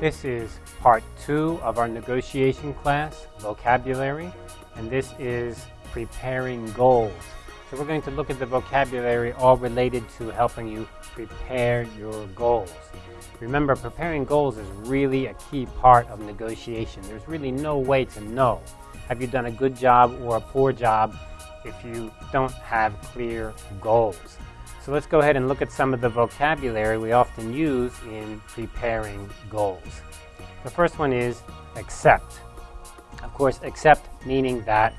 This is part two of our negotiation class, vocabulary, and this is preparing goals. So we're going to look at the vocabulary all related to helping you prepare your goals. Remember, preparing goals is really a key part of negotiation. There's really no way to know have you done a good job or a poor job if you don't have clear goals. So let's go ahead and look at some of the vocabulary we often use in preparing goals. The first one is accept. Of course, accept meaning that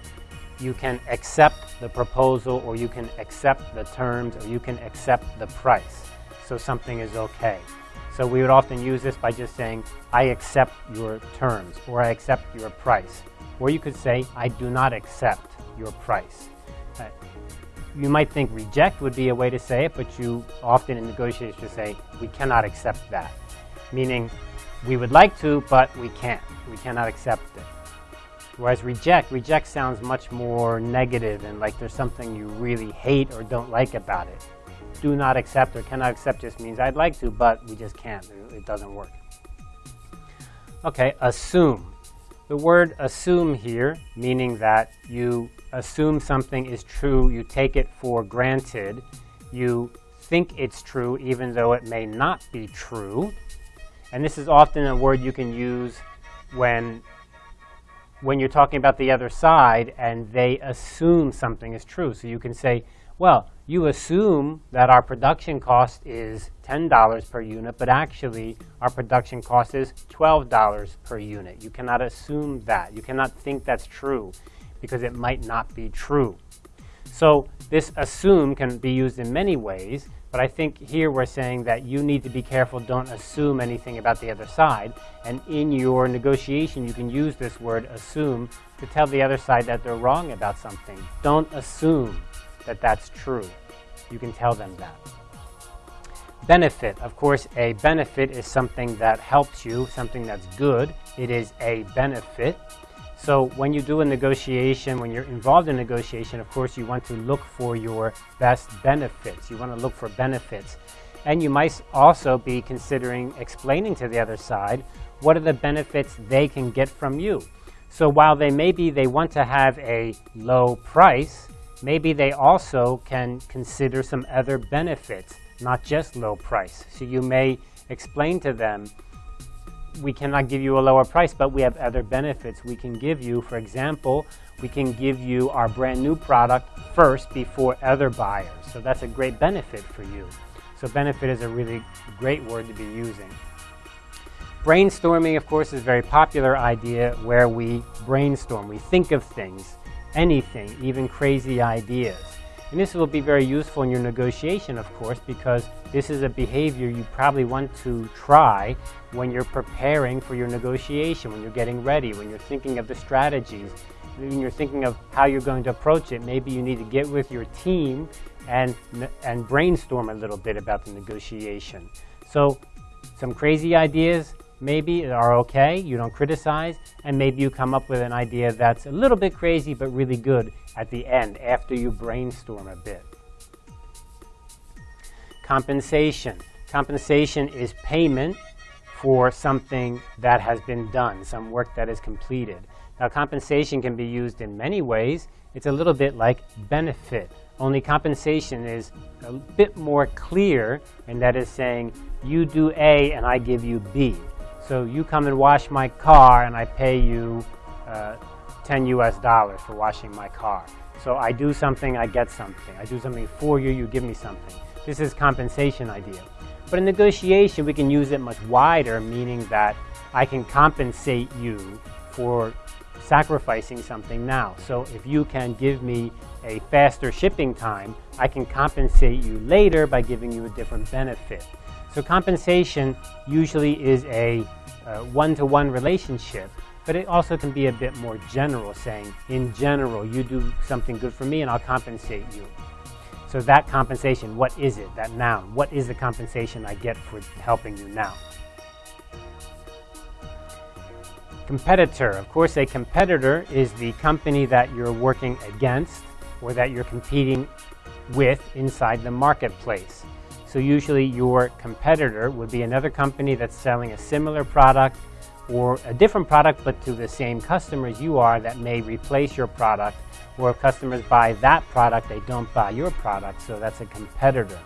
you can accept the proposal or you can accept the terms or you can accept the price. So something is okay. So we would often use this by just saying, I accept your terms or I accept your price. Or you could say, I do not accept your price. Uh, you might think reject would be a way to say it, but you often in negotiations say, we cannot accept that. Meaning, we would like to, but we can't. We cannot accept it. Whereas reject, reject sounds much more negative and like there's something you really hate or don't like about it. Do not accept or cannot accept just means I'd like to, but we just can't. It doesn't work. Okay, assume. The word assume here, meaning that you assume something is true, you take it for granted, you think it's true even though it may not be true. And this is often a word you can use when, when you're talking about the other side and they assume something is true. So you can say, well, you assume that our production cost is $10 per unit, but actually our production cost is $12 per unit. You cannot assume that. You cannot think that's true because it might not be true. So this assume can be used in many ways, but I think here we're saying that you need to be careful, don't assume anything about the other side. And in your negotiation, you can use this word assume to tell the other side that they're wrong about something. Don't assume that that's true. You can tell them that. Benefit. Of course, a benefit is something that helps you, something that's good. It is a benefit. So when you do a negotiation, when you're involved in negotiation, of course, you want to look for your best benefits. You want to look for benefits. And you might also be considering explaining to the other side what are the benefits they can get from you. So while they maybe they want to have a low price, maybe they also can consider some other benefits, not just low price. So you may explain to them we cannot give you a lower price, but we have other benefits we can give you. For example, we can give you our brand new product first before other buyers. So that's a great benefit for you. So benefit is a really great word to be using. Brainstorming, of course, is a very popular idea where we brainstorm. We think of things, anything, even crazy ideas. And this will be very useful in your negotiation, of course, because this is a behavior you probably want to try when you're preparing for your negotiation, when you're getting ready, when you're thinking of the strategies, when you're thinking of how you're going to approach it. Maybe you need to get with your team and, and brainstorm a little bit about the negotiation. So some crazy ideas, maybe are okay, you don't criticize, and maybe you come up with an idea that's a little bit crazy but really good at the end after you brainstorm a bit. Compensation. Compensation is payment for something that has been done, some work that is completed. Now compensation can be used in many ways. It's a little bit like benefit, only compensation is a bit more clear and that is saying you do A and I give you B. So you come and wash my car and I pay you uh, 10 US dollars for washing my car. So I do something, I get something. I do something for you, you give me something. This is compensation idea. But in negotiation, we can use it much wider, meaning that I can compensate you for sacrificing something now. So if you can give me a faster shipping time, I can compensate you later by giving you a different benefit. So compensation usually is a uh, one-to-one -one relationship, but it also can be a bit more general, saying, in general, you do something good for me and I'll compensate you. So that compensation, what is it, that noun? What is the compensation I get for helping you now? Competitor. Of course, a competitor is the company that you're working against or that you're competing with inside the marketplace. So usually your competitor would be another company that's selling a similar product or a different product but to the same customers you are that may replace your product or if customers buy that product they don't buy your product so that's a competitor.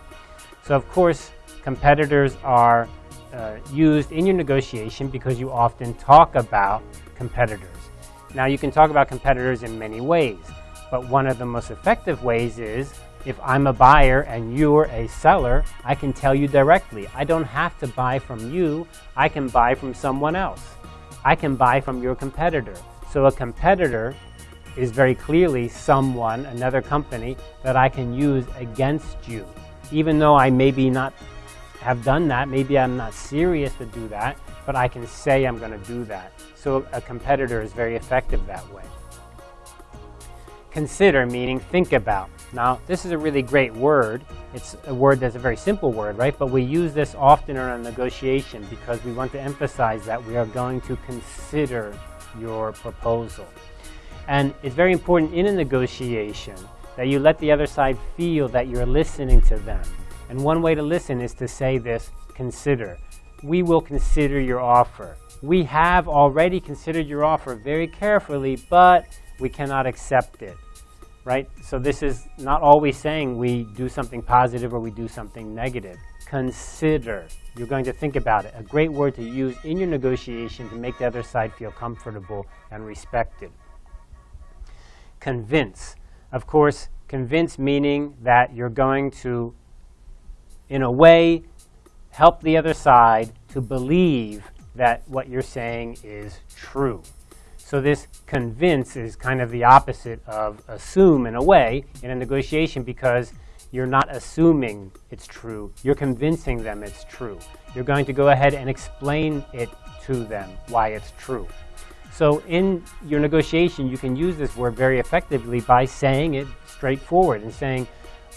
So of course competitors are uh, used in your negotiation because you often talk about competitors. Now you can talk about competitors in many ways but one of the most effective ways is if I'm a buyer and you're a seller, I can tell you directly. I don't have to buy from you. I can buy from someone else. I can buy from your competitor. So a competitor is very clearly someone, another company, that I can use against you. Even though I maybe not have done that, maybe I'm not serious to do that, but I can say I'm going to do that. So a competitor is very effective that way. Consider meaning think about. Now, this is a really great word. It's a word that's a very simple word, right? But we use this often in our negotiation because we want to emphasize that we are going to consider your proposal. And it's very important in a negotiation that you let the other side feel that you're listening to them. And one way to listen is to say this, consider. We will consider your offer. We have already considered your offer very carefully, but we cannot accept it, right? So this is not always saying we do something positive or we do something negative. Consider. You're going to think about it. A great word to use in your negotiation to make the other side feel comfortable and respected. Convince. Of course, convince meaning that you're going to, in a way, help the other side to believe that what you're saying is true. So this convince is kind of the opposite of assume in a way in a negotiation because you're not assuming it's true. You're convincing them it's true. You're going to go ahead and explain it to them why it's true. So in your negotiation, you can use this word very effectively by saying it straightforward and saying,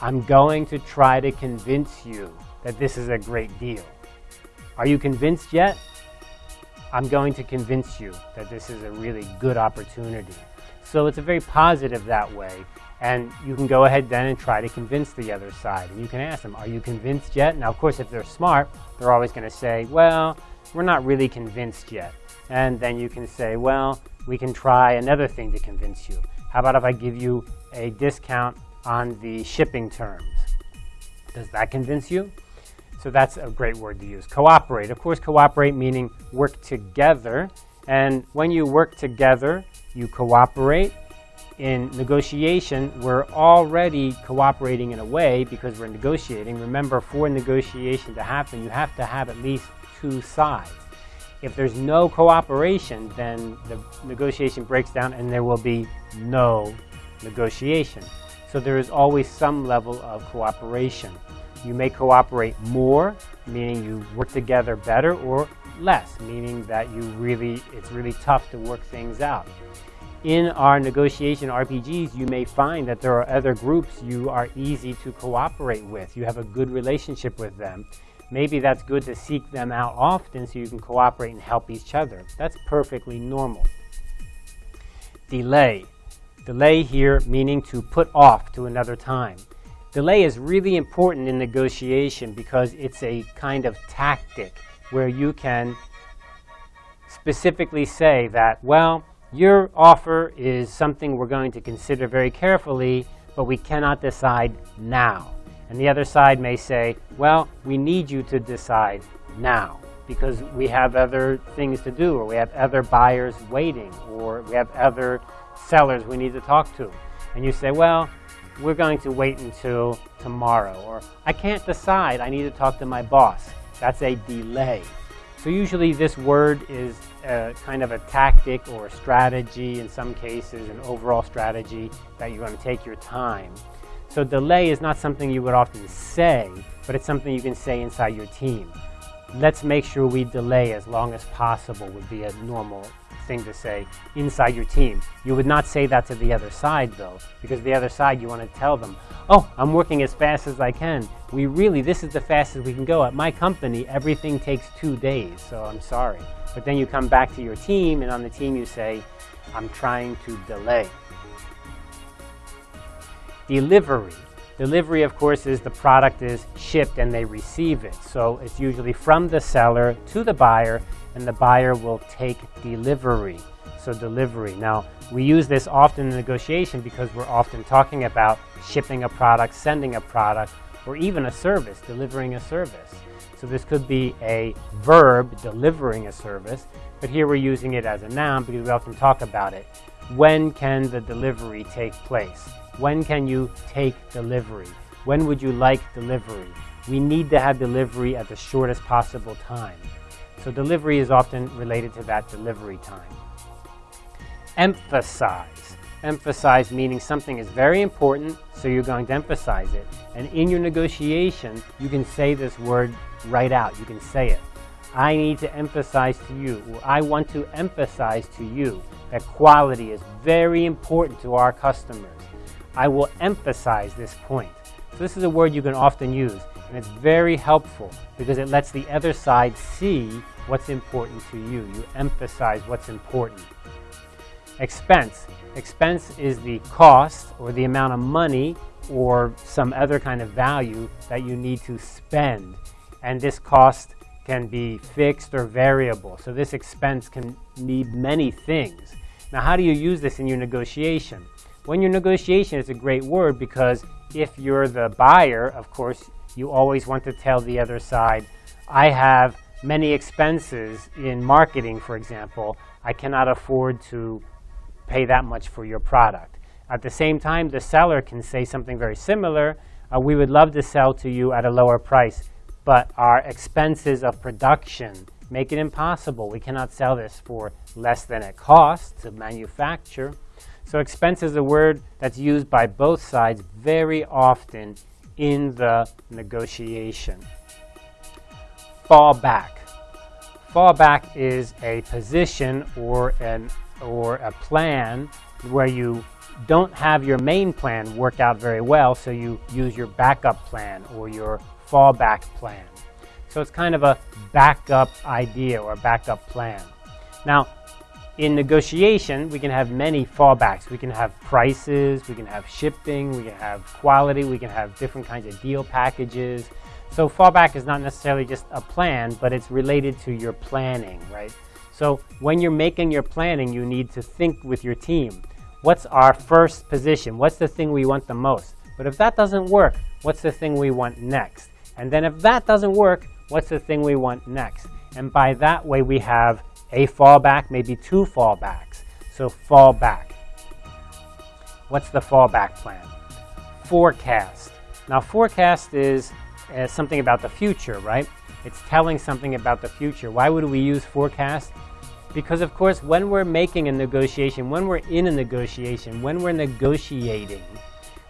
I'm going to try to convince you that this is a great deal. Are you convinced yet? I'm going to convince you that this is a really good opportunity. So it's a very positive that way. And you can go ahead then and try to convince the other side. And you can ask them, are you convinced yet? Now, of course, if they're smart, they're always going to say, well, we're not really convinced yet. And then you can say, well, we can try another thing to convince you. How about if I give you a discount on the shipping terms? Does that convince you? So that's a great word to use. Cooperate. Of course, cooperate meaning work together. And when you work together, you cooperate. In negotiation, we're already cooperating in a way because we're negotiating. Remember, for negotiation to happen, you have to have at least two sides. If there's no cooperation, then the negotiation breaks down and there will be no negotiation. So there is always some level of cooperation. You may cooperate more, meaning you work together better, or less, meaning that you really, it's really tough to work things out. In our negotiation RPGs, you may find that there are other groups you are easy to cooperate with. You have a good relationship with them. Maybe that's good to seek them out often so you can cooperate and help each other. That's perfectly normal. Delay. Delay here meaning to put off to another time. Delay is really important in negotiation because it's a kind of tactic where you can specifically say that, well, your offer is something we're going to consider very carefully, but we cannot decide now. And the other side may say, well, we need you to decide now because we have other things to do or we have other buyers waiting or we have other sellers we need to talk to. And you say, well, we're going to wait until tomorrow, or I can't decide, I need to talk to my boss. That's a delay. So usually this word is a kind of a tactic or a strategy, in some cases an overall strategy that you're going to take your time. So delay is not something you would often say, but it's something you can say inside your team. Let's make sure we delay as long as possible would be a normal thing to say inside your team. You would not say that to the other side though, because the other side you want to tell them, oh, I'm working as fast as I can. We really, this is the fastest we can go. At my company, everything takes two days, so I'm sorry. But then you come back to your team, and on the team you say, I'm trying to delay. Delivery. Delivery, of course, is the product is shipped and they receive it. So it's usually from the seller to the buyer, and the buyer will take delivery. So delivery. Now, we use this often in negotiation because we're often talking about shipping a product, sending a product, or even a service, delivering a service. So this could be a verb, delivering a service, but here we're using it as a noun because we often talk about it. When can the delivery take place? When can you take delivery? When would you like delivery? We need to have delivery at the shortest possible time. So delivery is often related to that delivery time. Emphasize. Emphasize meaning something is very important, so you're going to emphasize it. And in your negotiation, you can say this word right out. You can say it. I need to emphasize to you, or I want to emphasize to you that quality is very important to our customers. I will emphasize this point. So this is a word you can often use, and it's very helpful because it lets the other side see what's important to you. You emphasize what's important. Expense. Expense is the cost or the amount of money or some other kind of value that you need to spend. And this cost can be fixed or variable. So this expense can need many things. Now, how do you use this in your negotiation? When your negotiation is a great word because if you're the buyer, of course, you always want to tell the other side, I have many expenses in marketing, for example. I cannot afford to pay that much for your product. At the same time, the seller can say something very similar. Uh, we would love to sell to you at a lower price, but our expenses of production make it impossible. We cannot sell this for less than it costs to manufacture. So expense is a word that's used by both sides very often in the negotiation. Fall back. Fall back is a position or an or a plan where you don't have your main plan work out very well, so you use your backup plan or your fallback plan. So it's kind of a backup idea or backup plan. Now, in negotiation, we can have many fallbacks. We can have prices, we can have shipping, we can have quality, we can have different kinds of deal packages. So fallback is not necessarily just a plan, but it's related to your planning, right? So when you're making your planning, you need to think with your team. What's our first position? What's the thing we want the most? But if that doesn't work, what's the thing we want next? And then if that doesn't work, what's the thing we want next? And by that way, we have a fallback, maybe two fallbacks. So fallback. What's the fallback plan? Forecast. Now forecast is uh, something about the future, right? It's telling something about the future. Why would we use forecast? Because of course, when we're making a negotiation, when we're in a negotiation, when we're negotiating,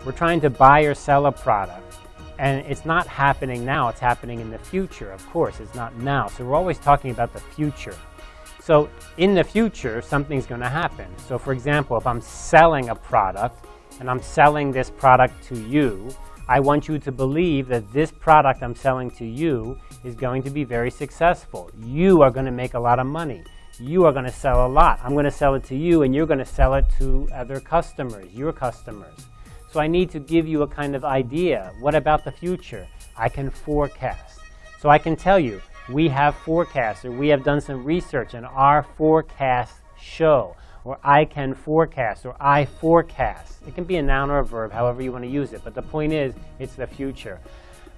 we're trying to buy or sell a product. And it's not happening now, it's happening in the future, of course, it's not now. So we're always talking about the future. So in the future, something's going to happen. So for example, if I'm selling a product and I'm selling this product to you, I want you to believe that this product I'm selling to you is going to be very successful. You are going to make a lot of money you are going to sell a lot. I'm going to sell it to you and you're going to sell it to other customers, your customers. So I need to give you a kind of idea. What about the future? I can forecast. So I can tell you, we have forecasts or we have done some research and our forecasts show or I can forecast or I forecast. It can be a noun or a verb, however you want to use it. But the point is, it's the future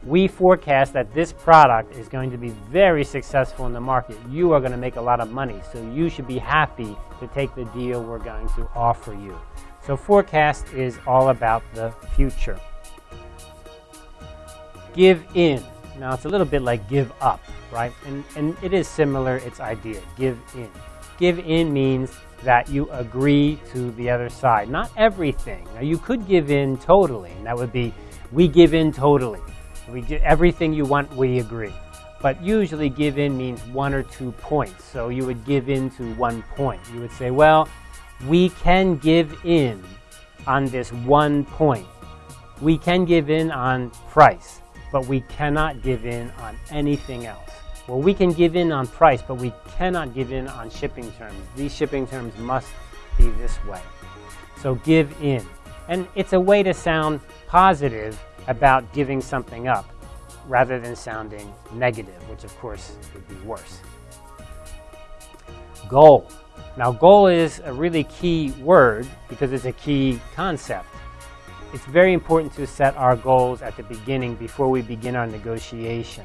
we forecast that this product is going to be very successful in the market. You are going to make a lot of money, so you should be happy to take the deal we're going to offer you. So forecast is all about the future. Give in. Now it's a little bit like give up, right? And, and it is similar, its idea, give in. Give in means that you agree to the other side. Not everything. Now you could give in totally, and that would be, we give in totally. We get everything you want, we agree. But usually give in means one or two points. So you would give in to one point. You would say, well, we can give in on this one point. We can give in on price, but we cannot give in on anything else. Well, we can give in on price, but we cannot give in on shipping terms. These shipping terms must be this way. So give in. And it's a way to sound positive about giving something up rather than sounding negative, which of course would be worse. Goal. Now, goal is a really key word because it's a key concept. It's very important to set our goals at the beginning before we begin our negotiation.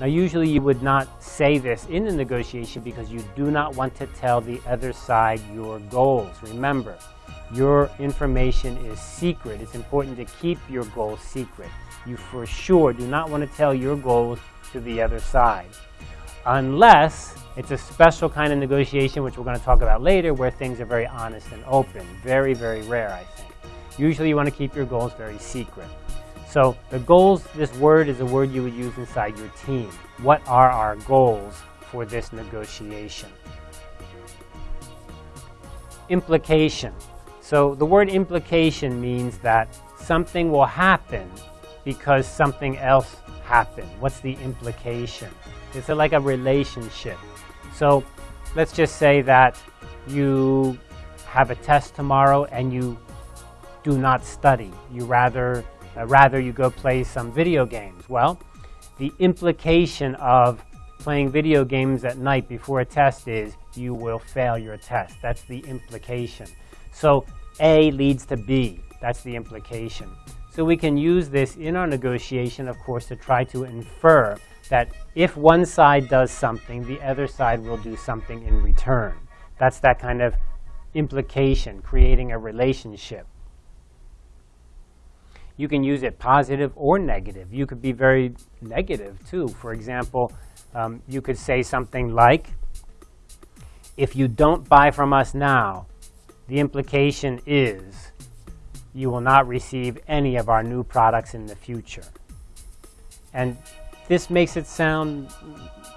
Now, usually you would not say this in the negotiation because you do not want to tell the other side your goals. Remember, your information is secret. It's important to keep your goals secret. You for sure do not want to tell your goals to the other side. Unless it's a special kind of negotiation, which we're going to talk about later, where things are very honest and open. Very, very rare, I think. Usually you want to keep your goals very secret. So the goals, this word is a word you would use inside your team. What are our goals for this negotiation? Implication. So the word implication means that something will happen because something else happened. What's the implication? It's like a relationship. So let's just say that you have a test tomorrow and you do not study. You rather, uh, rather you go play some video games. Well, the implication of playing video games at night before a test is you will fail your test. That's the implication. So a leads to B. That's the implication. So we can use this in our negotiation, of course, to try to infer that if one side does something, the other side will do something in return. That's that kind of implication, creating a relationship. You can use it positive or negative. You could be very negative too. For example, um, you could say something like, if you don't buy from us now, the implication is you will not receive any of our new products in the future. And this makes it sound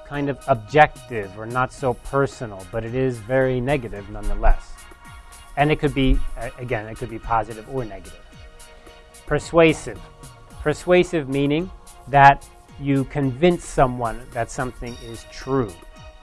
kind of objective or not so personal, but it is very negative nonetheless. And it could be, again, it could be positive or negative. Persuasive. Persuasive meaning that you convince someone that something is true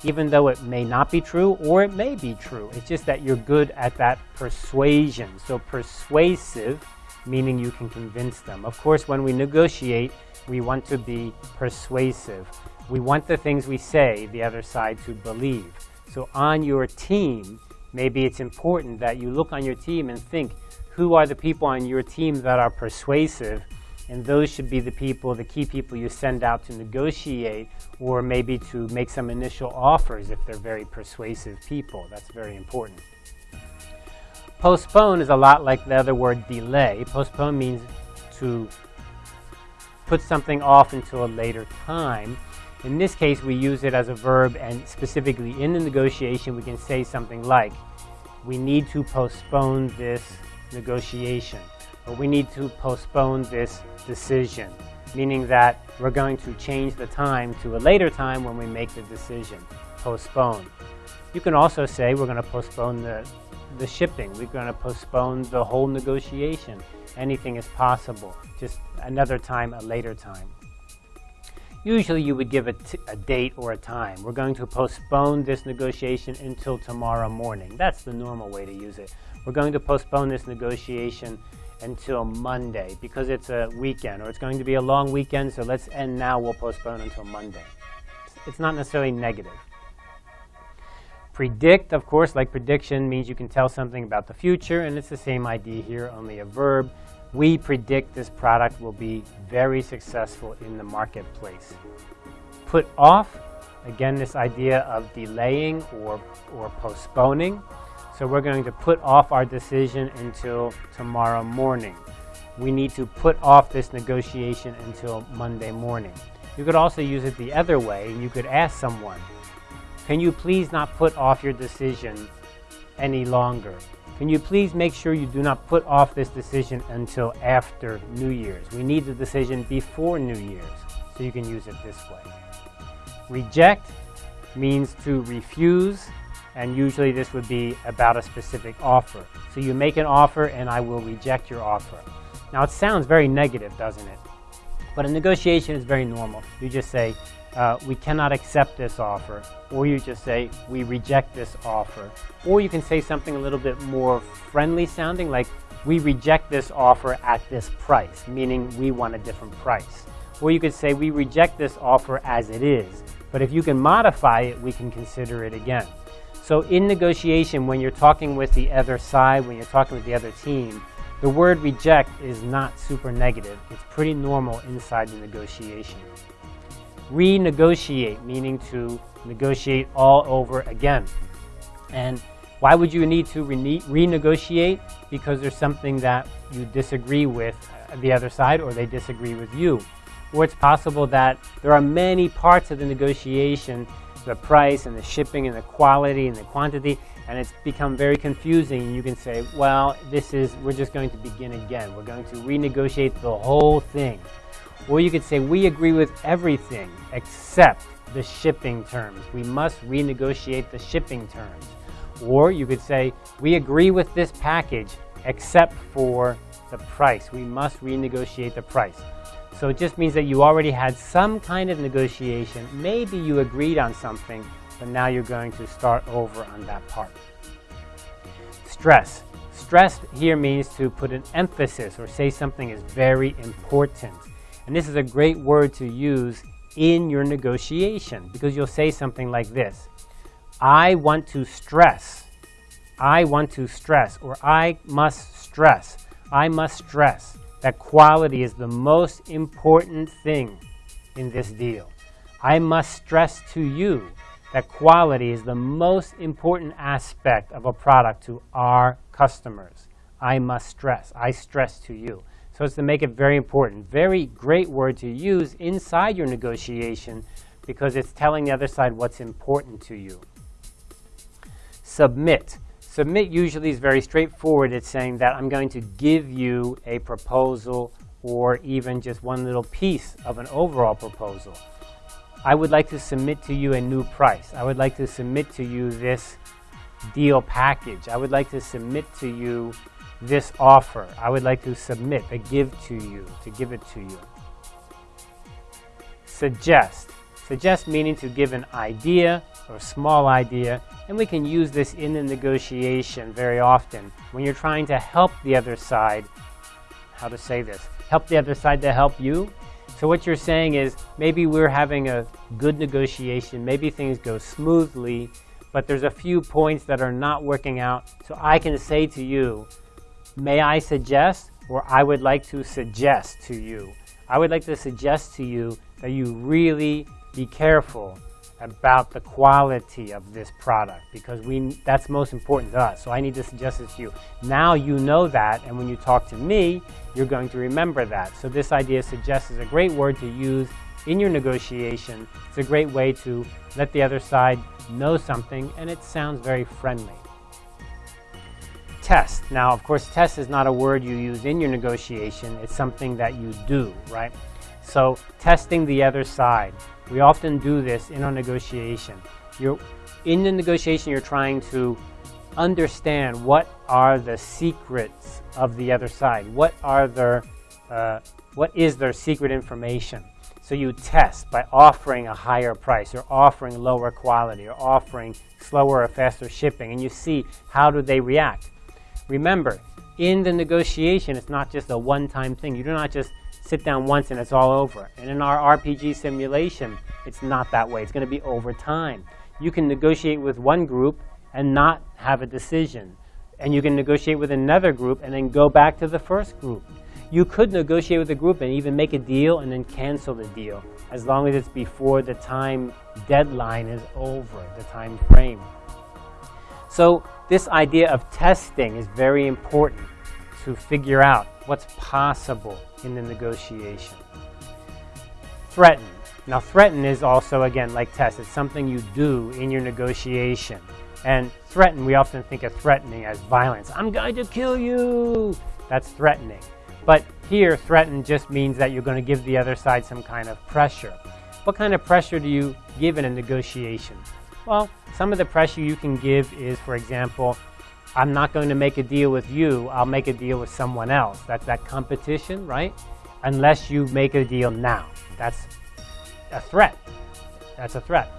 even though it may not be true or it may be true. It's just that you're good at that persuasion. So persuasive, meaning you can convince them. Of course, when we negotiate, we want to be persuasive. We want the things we say the other side to believe. So on your team, maybe it's important that you look on your team and think, who are the people on your team that are persuasive and those should be the people, the key people you send out to negotiate or maybe to make some initial offers if they're very persuasive people. That's very important. Postpone is a lot like the other word delay. Postpone means to put something off until a later time. In this case, we use it as a verb, and specifically in the negotiation, we can say something like, we need to postpone this negotiation but we need to postpone this decision, meaning that we're going to change the time to a later time when we make the decision, postpone. You can also say we're going to postpone the, the shipping. We're going to postpone the whole negotiation. Anything is possible, just another time, a later time. Usually you would give a, a date or a time. We're going to postpone this negotiation until tomorrow morning. That's the normal way to use it. We're going to postpone this negotiation until Monday because it's a weekend or it's going to be a long weekend, so let's end now, we'll postpone until Monday. It's not necessarily negative. Predict, of course, like prediction, means you can tell something about the future, and it's the same idea here, only a verb. We predict this product will be very successful in the marketplace. Put off, again, this idea of delaying or, or postponing. So we're going to put off our decision until tomorrow morning. We need to put off this negotiation until Monday morning. You could also use it the other way, you could ask someone, can you please not put off your decision any longer? Can you please make sure you do not put off this decision until after New Year's? We need the decision before New Year's, so you can use it this way. Reject means to refuse and usually this would be about a specific offer. So you make an offer and I will reject your offer. Now it sounds very negative, doesn't it? But a negotiation is very normal. You just say, uh, we cannot accept this offer, or you just say, we reject this offer. Or you can say something a little bit more friendly sounding, like, we reject this offer at this price, meaning we want a different price. Or you could say we reject this offer as it is, but if you can modify it, we can consider it again. So in negotiation, when you're talking with the other side, when you're talking with the other team, the word reject is not super negative. It's pretty normal inside the negotiation. Renegotiate, meaning to negotiate all over again. And why would you need to rene renegotiate? Because there's something that you disagree with the other side or they disagree with you. Or it's possible that there are many parts of the negotiation, the price and the shipping and the quality and the quantity, and it's become very confusing. You can say, well, this is, we're just going to begin again. We're going to renegotiate the whole thing. Or you could say, we agree with everything except the shipping terms. We must renegotiate the shipping terms. Or you could say, we agree with this package except for the price. We must renegotiate the price. So it just means that you already had some kind of negotiation. Maybe you agreed on something, but now you're going to start over on that part. Stress. Stress here means to put an emphasis or say something is very important. And this is a great word to use in your negotiation because you'll say something like this. I want to stress. I want to stress or I must stress. I must stress that quality is the most important thing in this deal. I must stress to you that quality is the most important aspect of a product to our customers. I must stress. I stress to you. So it's to make it very important. Very great word to use inside your negotiation because it's telling the other side what's important to you. Submit. Submit usually is very straightforward. It's saying that I'm going to give you a proposal or even just one little piece of an overall proposal. I would like to submit to you a new price. I would like to submit to you this deal package. I would like to submit to you this offer. I would like to submit, a give to you, to give it to you. Suggest. Suggest meaning to give an idea or a small idea and we can use this in the negotiation very often when you're trying to help the other side, how to say this, help the other side to help you. So what you're saying is maybe we're having a good negotiation, maybe things go smoothly, but there's a few points that are not working out. So I can say to you, may I suggest, or I would like to suggest to you. I would like to suggest to you that you really be careful about the quality of this product because we that's most important to us. So I need to suggest this to you. Now you know that, and when you talk to me, you're going to remember that. So this idea suggest is a great word to use in your negotiation. It's a great way to let the other side know something, and it sounds very friendly. Test. Now, of course, test is not a word you use in your negotiation. It's something that you do, right? So testing the other side. We often do this in our negotiation. You're, in the negotiation, you're trying to understand what are the secrets of the other side. What are their, uh, what is their secret information? So you test by offering a higher price or offering lower quality or offering slower or faster shipping and you see how do they react. Remember, in the negotiation, it's not just a one-time thing. You do not just sit down once and it's all over. And in our RPG simulation, it's not that way. It's going to be over time. You can negotiate with one group and not have a decision. And you can negotiate with another group and then go back to the first group. You could negotiate with a group and even make a deal and then cancel the deal as long as it's before the time deadline is over, the time frame. So this idea of testing is very important to figure out what's possible in the negotiation. Threaten. Now threaten is also, again, like test. It's something you do in your negotiation. And threaten, we often think of threatening as violence. I'm going to kill you. That's threatening. But here, threaten just means that you're going to give the other side some kind of pressure. What kind of pressure do you give in a negotiation? Well, some of the pressure you can give is, for example, I'm not going to make a deal with you, I'll make a deal with someone else. That's that competition, right? Unless you make a deal now. That's a threat. That's a threat.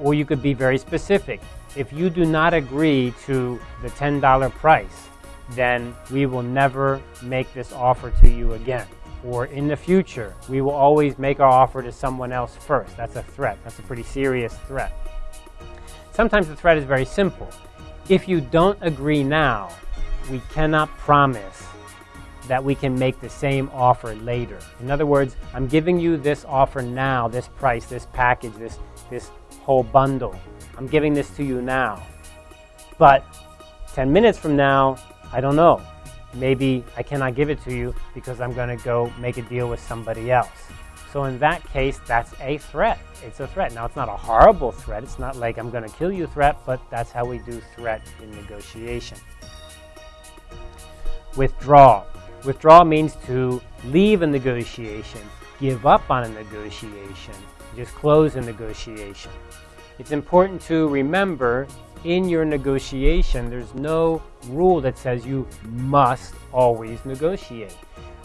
Or you could be very specific. If you do not agree to the $10 price, then we will never make this offer to you again. Or in the future, we will always make our offer to someone else first. That's a threat. That's a pretty serious threat. Sometimes the threat is very simple. If you don't agree now, we cannot promise that we can make the same offer later. In other words, I'm giving you this offer now, this price, this package, this, this whole bundle. I'm giving this to you now. But 10 minutes from now, I don't know. Maybe I cannot give it to you because I'm going to go make a deal with somebody else. So in that case, that's a threat. It's a threat. Now, it's not a horrible threat. It's not like I'm going to kill you threat, but that's how we do threat in negotiation. Withdraw. Withdraw means to leave a negotiation, give up on a negotiation, just close a negotiation. It's important to remember in your negotiation, there's no rule that says you must always negotiate.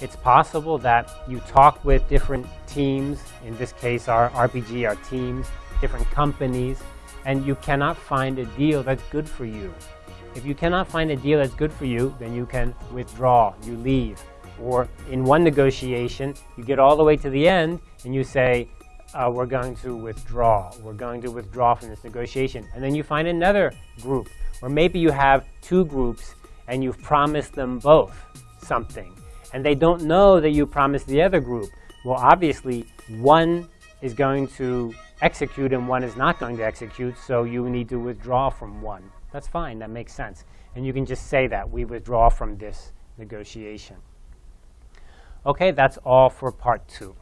It's possible that you talk with different teams, in this case our RPG, our teams, different companies, and you cannot find a deal that's good for you. If you cannot find a deal that's good for you, then you can withdraw, you leave. Or in one negotiation, you get all the way to the end and you say, uh, we're going to withdraw. We're going to withdraw from this negotiation. And then you find another group, or maybe you have two groups and you've promised them both something. And they don't know that you promised the other group. Well, obviously, one is going to execute and one is not going to execute, so you need to withdraw from one. That's fine, that makes sense. And you can just say that, we withdraw from this negotiation. Okay, that's all for part two.